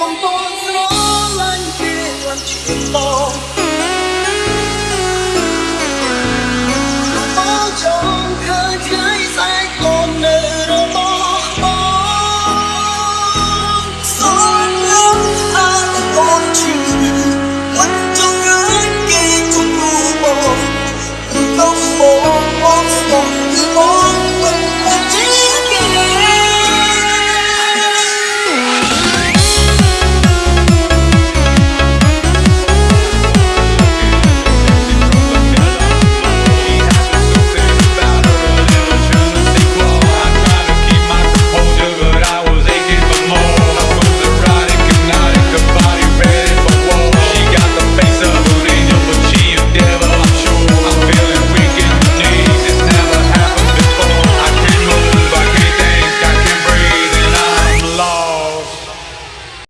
កំពុងស្រឡាញ់គេឡើងជាត